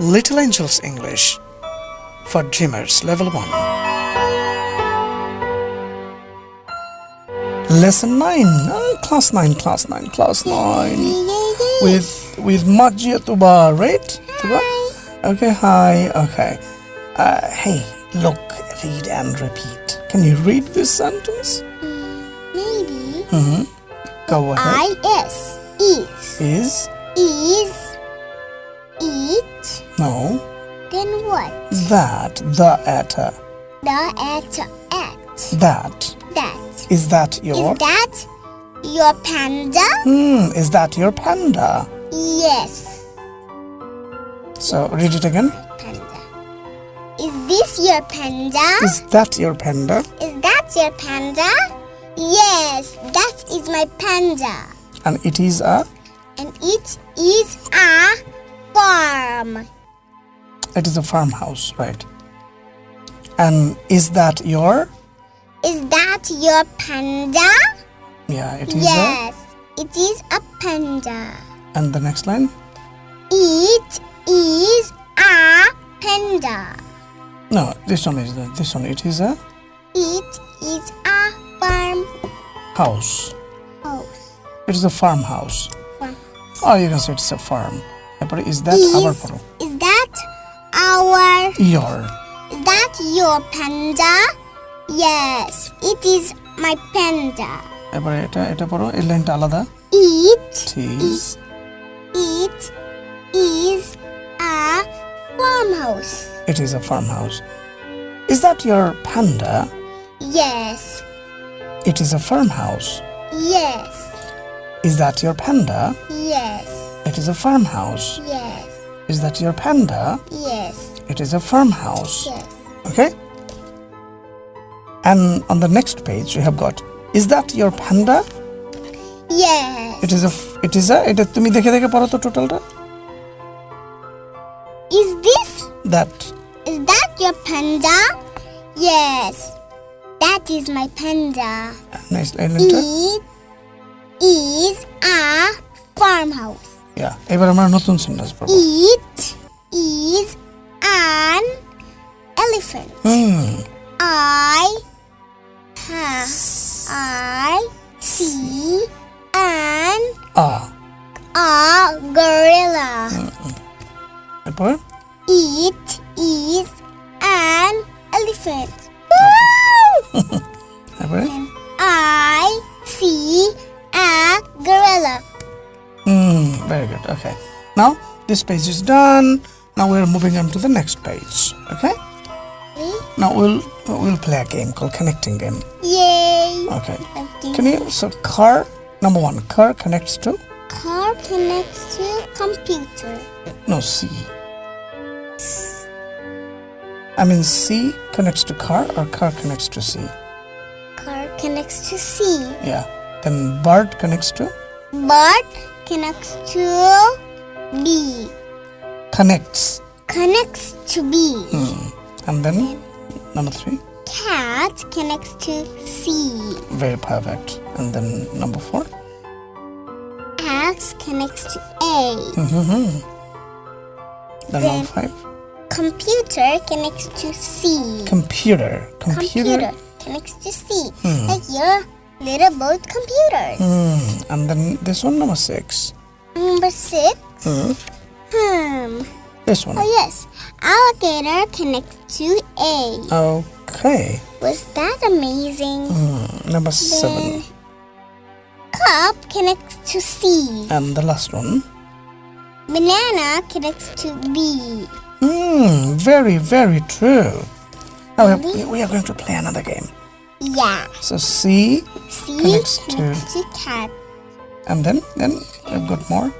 Little Angels English for Dreamers Level 1. Lesson 9, uh, Class 9, Class 9, Class 9. With with Majia Tuba, right? Tuba? Okay, hi, okay. Uh, hey, look, read and repeat. Can you read this sentence? Maybe. Mm-hmm. Go ahead. I S is Is is eat. No Then what? that the at The at act. that That is that your is that your panda? hmm is that your panda? Yes, So read it again. panda. Is this your panda? Is that your panda? Is that your panda? Yes, that is my panda. And it is a And it is a farm. It is a farmhouse, right? And is that your? Is that your panda? Yeah, it is. Yes, a... it is a panda. And the next line? It is a panda. No, this one is the, this one. It is a. It is a farm. House. House. It is a farmhouse. Farm. Oh, you can say it's a farm. But is that is, our problem? our your is that your panda? Yes, it is my panda. এবারে এটা এটা পড়ো এই লাইনটা আলাদা It It is it is a farmhouse. it is a farmhouse. Is that your panda? Yes, It is a farmhouse. yes, Is that your panda? yes, It is a farmhouse. yes, Is that your panda? yes, It is a farmhouse. yes. Okay? And on the next page you have got Is that your panda? Yes. It is a f- it is a এটা তুমি দেখে দেখে পড়ো তো টোটালটা Is this that is that your panda? Yes. That is my panda. next লাইনটা It is a farmhouse. ইয়া এবার আমরা নতুন সেন্টেন্স পড়ব It a gorilla. Mm -mm. Apple? It is an elephant. Okay. Apple? I see a gorilla. Mm, very good. Okay. Now this page is done. Now we're moving on to the next page. Okay. Now we'll we'll play a game called connecting game. Yay! Okay. okay. Can you so car number one car connects to Car connects to computer. no C. I mean C connects to car or car connects to C. Car connects to C. Yeah. Then bird connects to Bird connects to B. connects. Connects to B. Hmm. And then number three. Cat connects to C. Very perfect. And then number four. Connects to A. Then Then- number five. Computer connects to C. Computer. Computer. Computer connects to C. Like your little boat computers. Hmm. And then this one number six. Number six. Hmm. Hmm. This one. Oh yes. Alligator connects to A. Okay. Was that amazing? Hmm. Number seven. Cup connects to C. And the last one. Banana connects to B. Hmm. Very, very true. Now we, we are going to play another game. Yeah. So C, C Connects to- connects to cat. and then then we've got more.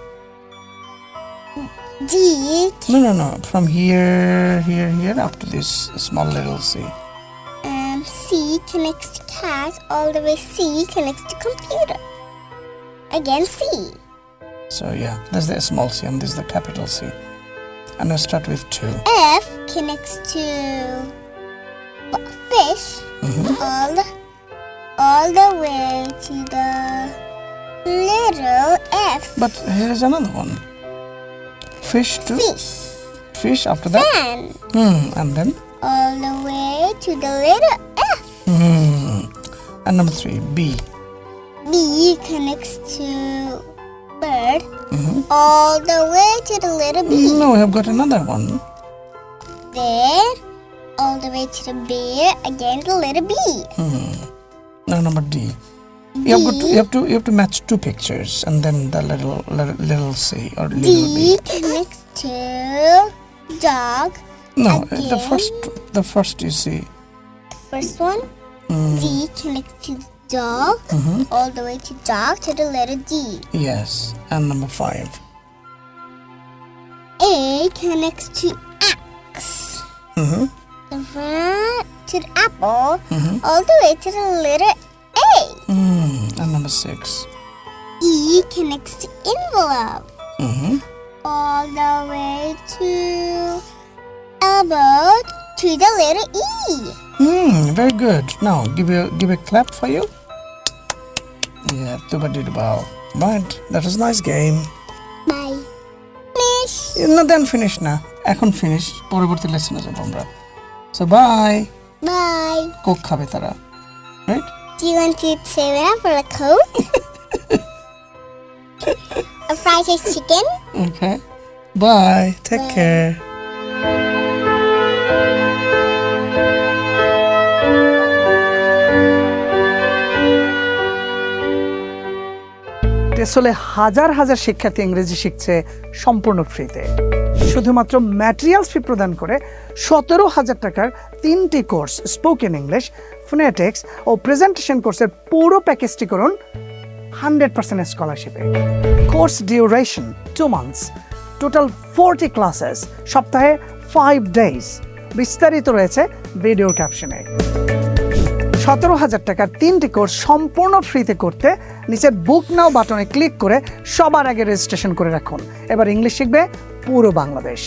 D No, no, no. From here, here, here up to this small little C. um, C connects to cat. All the way C connects to computer. Again C. So yeah, there's the small C and this is the capital C. And I start with two. F connects to fish. All the, all the way to the little F. But here is another one. Fish to Fish. fish after that? Fan. Hmm. And then? All the way to the little F. Hmm. And number three, B. B connects to bird. Mm-hmm. All the way to the little B. No, we have got another one. There, all the way to the bear. Again the letter B. Hmm. Now number D. You have, got to, you have to you have to match two pictures and then the little little, little C or little B. D connects to dog. No, uh, the first the first you see. First one. Hmm. D connects to dog. All the way to dog to the letter D. Yes, and number five. A connects to X. Mm-hmm. The front to the apple. All the way to the letter A. Mm, and number six. E connects to envelope. Mm-hmm. All the way to elbow to the letter E. Hmm, very good. Now give a give a clap for you. Yeah, tuba did well. But that was a nice game. Bye. Finish. না দেন finish না এখন finish পরবর্তী লেসনে যাবো আমরা so by Bye. Coke খাবে তারা right Do you want to save it for a coke? a fried rice chicken? Okay bye take care টেসলে হাজার হাজার শিক্ষার্থী ইংরেজি শিখছে সম্পূর্ণ ফ্রিতে। শুধুমাত্র ম্যাটেরিয়ালস ফি প্রদান করে সতেরো হাজার টাকার তিনটি কোর্স স্পোকেন ইংলিশ ফোনেটিক্স ও প্রেজেন্টেশন কোর্সের পুরো প্যাকেজটি করুন hundred percent স্কলারশিপে course duration two months total forty classes সপ্তাহে ফাইভ ডেজ বিস্তারিত রয়েছে ভিডিও ক্যাপশনে সতেরো হাজার টাকার তিনটি কোর্স সম্পূর্ণ ফ্রিতে করতে নিচের বুক নাও বাটনে ক্লিক করে সবার আগে রেজিস্ট্রেশন করে রাখুন। এবার ইংলিশ শিখবে পুরো বাংলাদেশ।